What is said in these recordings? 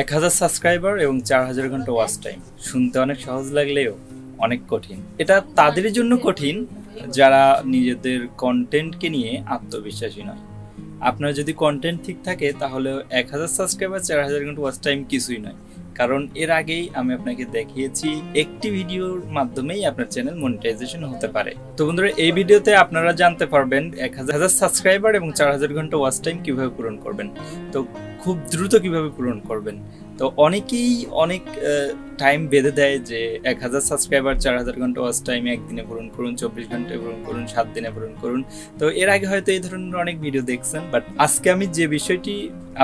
এক হাজার সাবস্ক্রাইবার এবং চার হাজার ঘণ্টা ওয়াচ টাইম শুনতে অনেক সহজ লাগলেও অনেক কঠিন। এটা তাদের জন্য কঠিন, যারা নিজেদের কন্টেন্টকে নিয়ে আত্মবিশ্বাসী নয়। আপনার যদি কন্টেন্ট ঠিক থাকে, তাহলে এক হাজার সাবস্ক্রাইবার চার হাজার ঘণ্টা ওয়াচ টাইম কিছুই নয়। কারণ এর আগেই আমি আপনাকে দেখিয়েছি, একটি ভিডিওর মাধ্যমেই আপনার চ্যানেল মনিটাইজেশন হতে পারে। তো বন্ধুরা, এই ভিডিওতে আপনারা জানতে পারবেন, এক হাজার সাবস্ক্রাইবার এবং চার হাজার ঘণ্টা ওয়াচ টাইম কীভাবে পূরণ করবেন। তো খুব দ্রুত কীভাবে পূরণ করবেন? তো অনেকেই অনেক টাইম বেঁধে দেয় যে এক হাজার সাবস্ক্রাইবার চার হাজার ঘণ্টা ওয়াচ টাইম একদিনে পূরণ করুন, চব্বিশ ঘন্টায় পূরণ করুন, সাত দিনে পূরণ করুন। তো এর আগে হয়তো এই ধরনের অনেক ভিডিও দেখছেন বাট আজকে আমি যে বিষয়টি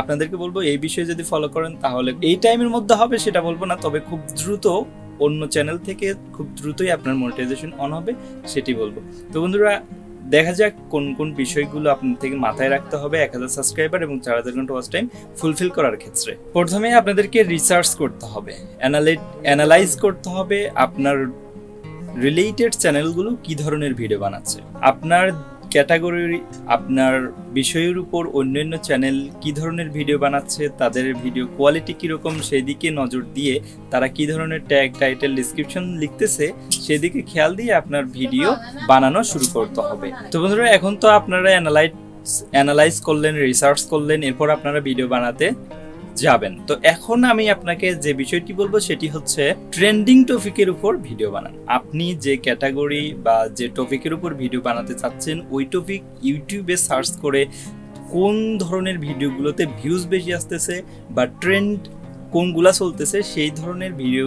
আপনাদেরকে বলব, এই বিষয়ে যদি ফলো করেন, তাহলে এই টাইমের মধ্যে হবে সেটা বলব না, তবে খুব দ্রুত অন্য চ্যানেল থেকে খুব দ্রুতই আপনার মনিটাইজেশন অন হবে, সেটি বলব। তো বন্ধুরা দেখা যাক কোন কোন বিষয়গুলো আপনার থেকে মাথায় রাখতে হবে এক হাজার সাবস্ক্রাইবার এবং চার হাজার ঘণ্টা ওয়াচ টাইম ফুলফিল করার ক্ষেত্রে। প্রথমে আপনাদেরকে রিসার্চ করতে হবে অ্যানালাইজ করতে হবে আপনার রিলেটেড চ্যানেলগুলো কি ধরনের ভিডিও বানাচ্ছে। আপনার ক্যাটাগরি আপনার বিষয়ের উপর অন্যান্য চ্যানেল কি ধরনের ভিডিও বানাচ্ছে, তাদের ভিডিও কোয়ালিটি কীরকম সেই দিকে নজর দিয়ে তারা কি ধরনের ট্যাগ, টাইটেল ডিসক্রিপশন লিখতেছে, সেদিকে খেয়াল দিয়ে আপনার ভিডিও বানানো শুরু করতে হবে। তো বন্ধুরা, এখন তো আপনারা অ্যানালাইজ অ্যানালাইজ করলেন রিসার্চ করলেন, এরপর আপনারা ভিডিও বানাতে যাবেন। তো এখন আমি আপনাকে যে বিষয়টি বলব সেটি হচ্ছে ট্রেন্ডিং টপিকের উপর ভিডিও বানান। আপনি যে ক্যাটাগরি বা যে টপিকের উপর ভিডিও বানাতে চাচ্ছেন, ওই টপিক ইউটিউবে সার্চ করে কোন ধরনের ভিডিওগুলোতে ভিউজ বেশি আসতেছে বা ট্রেন্ড কোনগুলা চলতেছে, সেই ধরনের ভিডিও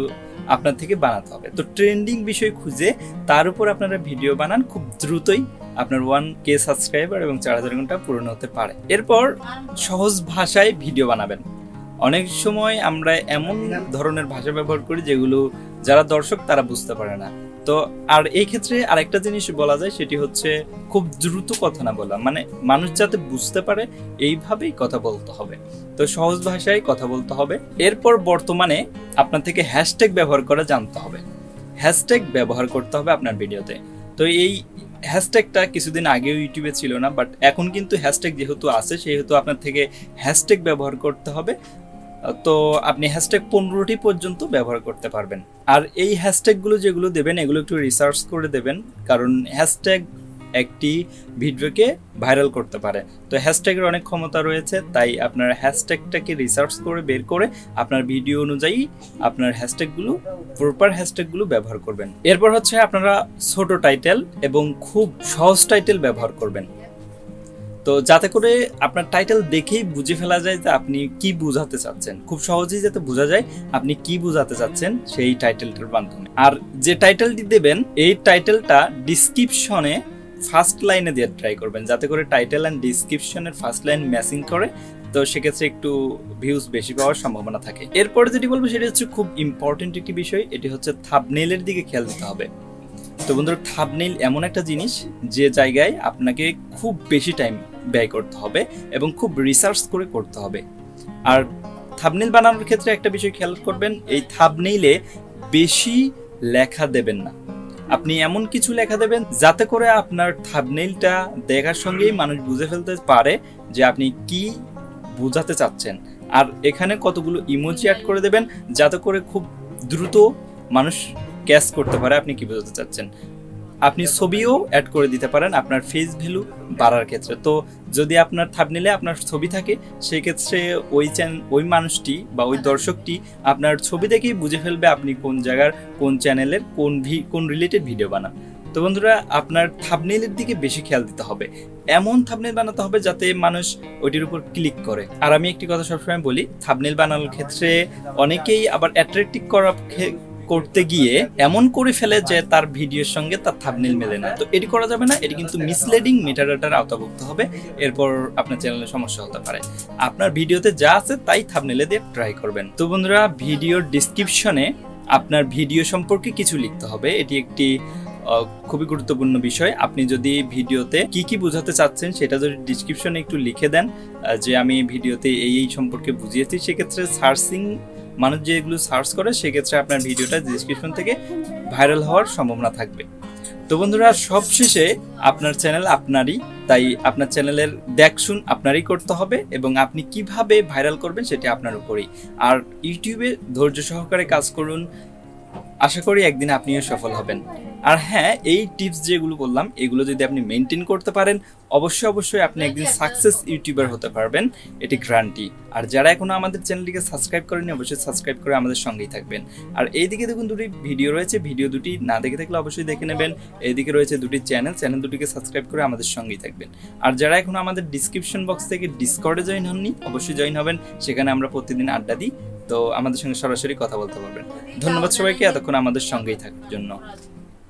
আপনার থেকে বানাতে হবে। তো ট্রেন্ডিং বিষয় খুঁজে তার উপর আপনারা ভিডিও বানান, খুব দ্রুতই আপনার ওয়ান কে সাবস্ক্রাইবার এবং চার হাজার ঘণ্টা পূরণ হতে পারে। এরপর সহজ ভাষায় ভিডিও বানাবেন। অনেক সময় আমরা এমন ধরনের ভাষা ব্যবহার করি যেগুলো যারা দর্শক তারা বুঝতে পারে না। তো আর এই ক্ষেত্রে আরেকটা জিনিস বলা যায় সেটি হচ্ছে খুব দ্রুত কথা না বলা। মানে মানুষ যাতে বুঝতে পারে এইভাবেই কথা বলতে হবে। তো সহজ ভাষায় কথা বলতে হবে। এরপর বর্তমানে আপনার থেকে হ্যাশট্যাগ ব্যবহার করা জানতে হবে। হ্যাশট্যাগ ব্যবহার করতে হবে আপনার ভিডিওতে। তো এই হ্যাশট্যাগটা কিছুদিন আগেও ইউটিউবে ছিল না বাট এখন কিন্তু হ্যাশট্যাগ যেহেতু আছে সেহেতু আপনার থেকে হ্যাশট্যাগ ব্যবহার করতে হবে। তো আপনি হ্যাশট্যাগ পনেরোটি পর্যন্ত ব্যবহার করতে পারবেন। আর এই হ্যাশট্যাগুলো যেগুলো দেবেন, এগুলো একটু রিসার্চ করে দেবেন, কারণ হ্যাশট্যাগ একটি ভিডিওকে ভাইরাল করতে পারে। তো হ্যাশট্যাগের অনেক ক্ষমতা রয়েছে, তাই আপনার হ্যাশট্যাগটাকে রিসার্চ করে, বের করে আপনার ভিডিও অনুযায়ী আপনার হ্যাশট্যাগুলো প্রপার হ্যাশট্যাগুলো ব্যবহার করবেন। এরপর হচ্ছে আপনারা ছোট টাইটেল এবং খুব সহজ টাইটেল ব্যবহার করবেন। তো যাতে করে আপনার টাইটেল দেখেই বুঝে ফেলা যায় যে আপনি কি বোঝাতে চাচ্ছেন। খুব সহজেই যাতে বোঝা যায় আপনি কি বোঝাতে চাচ্ছেন সেই টাইটেলটার মাধ্যমে। আর যে টাইটেলটি দেবেন, এই টাইটেলটা ডিসক্রিপশনে ফার্স্ট লাইনে দিয়ে ট্রাই করবেন, যাতে করে টাইটেল অ্যান্ড ডিসক্রিপশনের ফার্স্ট লাইন ম্যাচিং করে। তো সেক্ষেত্রে একটু ভিউজ বেশি পাওয়ার সম্ভাবনা থাকে। এরপরে যেটি বলব, সেটি হচ্ছে খুব ইম্পর্টেন্ট একটি বিষয়, এটি হচ্ছে থাবনেলের দিকে খেয়াল দিতে হবে। তো বন্ধুরা থাবনেল এমন একটা জিনিস, যে জায়গায় আপনাকে খুব বেশি টাইম ব্যয় করতে হবে এবং খুব রিসার্চ করে করতে হবে। আর থাবনেল বানানোর ক্ষেত্রে একটা বিষয় খেয়াল করবেন, এই থাবনেইলে বেশি লেখা দেবেন না। আপনি এমন কিছু লেখা দেবেন যাতে করে আপনার থাবনেইলটা দেখার সঙ্গেই মানুষ বুঝে ফেলতে পারে যে আপনি কি বোঝাতে চাচ্ছেন। আর এখানে কতগুলো ইমোজি অ্যাড করে দেবেন যাতে করে খুব দ্রুত মানুষ ক্যাচ করতে পারে আপনি কি বোঝাতে চাচ্ছেন। আপনি ছবিও অ্যাড করে দিতে পারেন আপনার ফেস ভ্যালু বাড়ার ক্ষেত্রে। তো যদি আপনার থাবনিলে আপনার ছবি থাকে সেই ক্ষেত্রে ওই চ্যানেল ওই মানুষটি বা ওই দর্শকটি আপনার ছবি দেখেই বুঝে ফেলবে আপনি কোন জায়গার, কোন চ্যানেলের কোন ভি কোন রিলেটেড ভিডিও বানান। তো বন্ধুরা, আপনার থাবনেলের দিকে বেশি খেয়াল দিতে হবে। এমন থাবনেল বানাতে হবে যাতে মানুষ ওইটির উপর ক্লিক করে। আর আমি একটি কথা সবসময় বলি থাবনেল বানানোর ক্ষেত্রে অনেকেই আবার অ্যাট্রাকটিভ করা করতে গিয়ে এমন করে ফেলে যে তার ভিডিওর সঙ্গে তার থাবনেল মেলে না। তো এটি করা যাবে না, এটি কিন্তু মিসলেডিং মেটাডাটার আওতাভুক্ত হবে, এরপর আপনার চ্যানেলে সমস্যা হতে পারে। আপনার ভিডিওতে যা আছে তাই থাবনেলে দিয়ে ট্রাই করবেন। তো বন্ধুরা, ভিডিওর ডিসক্রিপশনে আপনার ভিডিও সম্পর্কে কিছু লিখতে হবে। এটি একটি খুবই গুরুত্বপূর্ণ বিষয়। আপনি যদি ভিডিওতে কি কি বোঝাতে চাচ্ছেন সেটা যদি ডিসক্রিপশনে একটু লিখে দেন যে আমি ভিডিওতে এই এই সম্পর্কে বুঝিয়েছি, সেক্ষেত্রে সার্চিং মানুষ যে এগুলো সার্চ করে, সেক্ষেত্রে আপনার ভিডিওটা ডিসক্রিপশন থেকে ভাইরাল হওয়ার সম্ভাবনা থাকবে। তো বন্ধুরা, সবশেষে আপনার চ্যানেল আপনারই, তাই আপনার চ্যানেলের দেখশুন আপনারই করতে হবে এবং আপনি কীভাবে ভাইরাল করবেন সেটা আপনার উপরেই। আর ইউটিউবে ধৈর্য সহকারে কাজ করুন আশা করি একদিন আপনিও সফল হবেন। আর হ্যাঁ এই টিপস যেগুলো বললাম এগুলো যদি আপনি মেনটেন করতে পারেন অবশ্যই অবশ্যই আপনি একদিন সাকসেস ইউটিউবার হতে পারবেন। এটি গ্রান্টি আর যারা এখনও আমাদের চ্যানেলটিকে সাবস্ক্রাইব করেনি অবশ্যই সাবস্ক্রাইব করে আমাদের সঙ্গেই থাকবেন। আর এইদিকে দেখুন দুটি ভিডিও রয়েছে। ভিডিও দুটি না দেখে থাকলে অবশ্যই দেখে নেবেন। এইদিকে রয়েছে দুটি চ্যানেল চ্যানেল দুটিকে সাবস্ক্রাইব করে আমাদের সঙ্গেই থাকবেন। আর যারা এখনও আমাদের ডিসক্রিপশন বক্স থেকে ডিসকর্ডে জয়েন হননি অবশ্যই জয়েন হবেন। সেখানে আমরা প্রতিদিন আড্ডা দিই। তো আমাদের সঙ্গে সরাসরি কথা বলতে পারবেন ধন্যবাদ সবাইকে এতক্ষণ আমাদের সঙ্গেই থাকার জন্য।